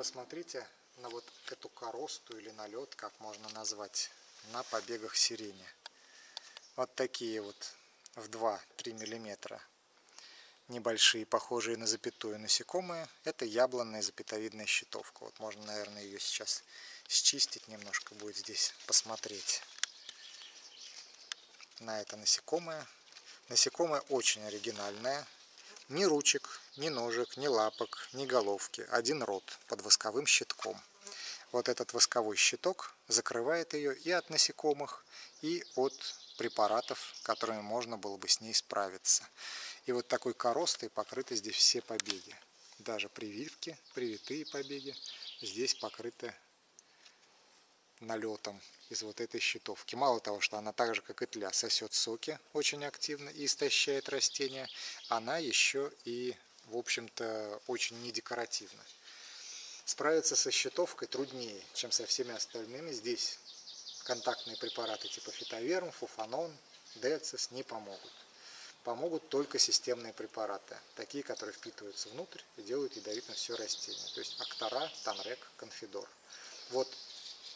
посмотрите на вот эту коросту или налет, как можно назвать, на побегах сирени. Вот такие вот в 2-3 миллиметра небольшие, похожие на запятую насекомые. Это яблонная запятовидная щитовка. Вот можно, наверное, ее сейчас счистить немножко будет здесь посмотреть на это насекомое. Насекомое очень оригинальное. Ни ручек, ни ножек, ни лапок, ни головки. Один рот под восковым щитком. Вот этот восковой щиток закрывает ее и от насекомых, и от препаратов, которыми можно было бы с ней справиться. И вот такой коростой покрыты здесь все побеги. Даже прививки, привитые побеги здесь покрыты налетом из вот этой щитовки. Мало того, что она так же, как и тля, сосет соки очень активно и истощает растения, она еще и, в общем-то, очень недекоративна. Справиться со щитовкой труднее, чем со всеми остальными. Здесь контактные препараты типа фитоверм, фуфанон, децис не помогут. Помогут только системные препараты, такие, которые впитываются внутрь и делают ядовитым все растение. То есть Актора, Танрек, Конфидор. Вот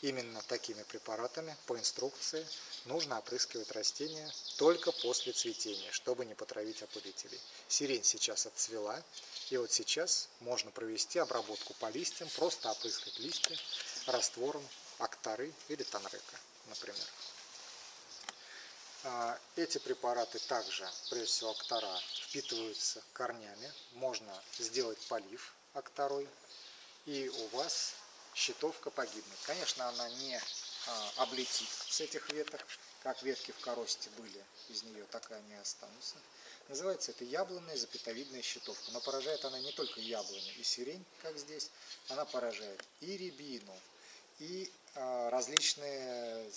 Именно такими препаратами по инструкции нужно опрыскивать растения только после цветения, чтобы не потравить опылителей. Сирень сейчас отцвела, и вот сейчас можно провести обработку по листьям, просто опрыскать листья раствором актары или танрека, например. А, эти препараты также, прежде всего актара, впитываются корнями. Можно сделать полив акторой, и у вас щитовка погибнет. Конечно, она не а, облетит с этих веток, как ветки в коросте были, из нее так и они останутся. Называется это яблонная запятовидная щитовка. Но поражает она не только яблони и сирень, как здесь, она поражает и рябину, и а, различные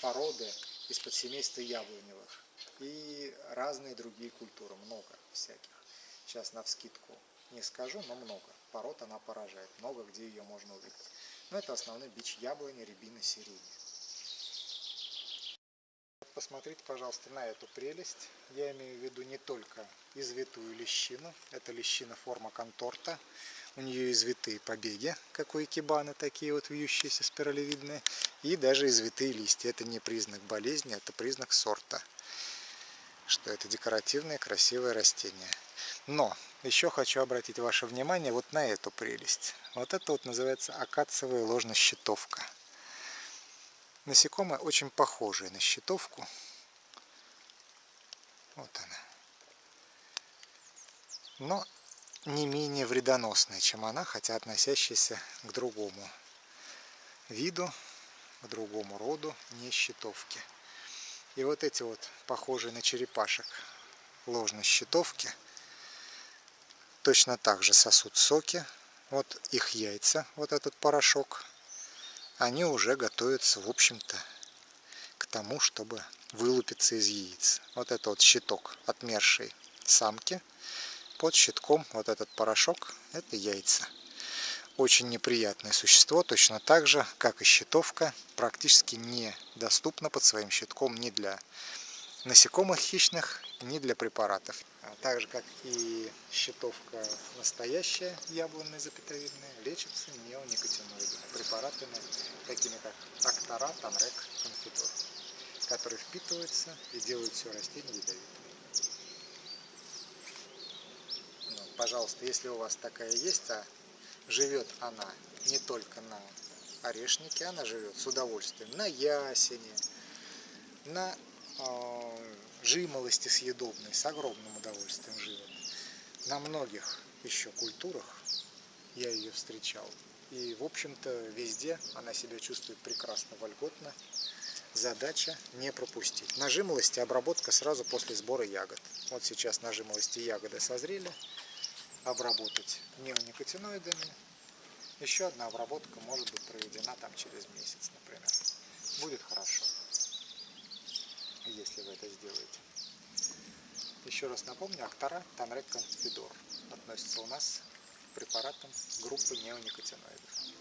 породы из подсемейства яблоневых, и разные другие культуры, много всяких. Сейчас на вскидку не скажу, но много пород она поражает. Много где ее можно увидеть. Но это основной бич яблони, рябины, сирени. Посмотрите, пожалуйста, на эту прелесть. Я имею в виду не только извитую лещину. Это лещина форма конторта. У нее извитые побеги, как у икебаны, такие вот вьющиеся спиралевидные. И даже извитые листья. Это не признак болезни, это признак сорта. Что это декоративное красивое растение. Но еще хочу обратить ваше внимание вот на эту прелесть. Вот это вот называется акациевая ложно-щитовка. Насекомое очень похожее на щитовку. Вот она. Но не менее вредоносная, чем она, хотя относящаяся к другому виду, к другому роду, не щитовки. И вот эти вот похожие на черепашек ложно-щитовки – точно так же сосут соки. Вот их яйца, вот этот порошок, они уже готовятся, в общем-то, к тому, чтобы вылупиться из яиц. Вот это вот щиток отмершей самки. Под щитком вот этот порошок – это яйца. Очень неприятное существо, точно так же, как и щитовка, практически недоступно под своим щитком ни для насекомых хищных, ни для препаратов. А так же, как и щитовка настоящая, яблонная запятовидная, лечится неоникотиноидами, препаратами, такими как Актора, Танрек, Конфидор, которые впитываются и делают все растение ядовитым. Ну, пожалуйста, если у вас такая есть, а живет она не только на орешнике, она живет с удовольствием на ясене, на жимолости съедобной с огромным удовольствием живет. На многих еще культурах я ее встречал. И, в общем-то, везде она себя чувствует прекрасно, вольготно. Задача не пропустить. На жимолости обработка сразу после сбора ягод. Вот сейчас на жимолости ягоды созрели. Обработать неоникотиноидами. Еще одна обработка может быть проведена там через месяц, например. Будет хорошо если вы это сделаете. Еще раз напомню, Актара Танрек Конфидор относится у нас к препаратам группы неоникотиноидов.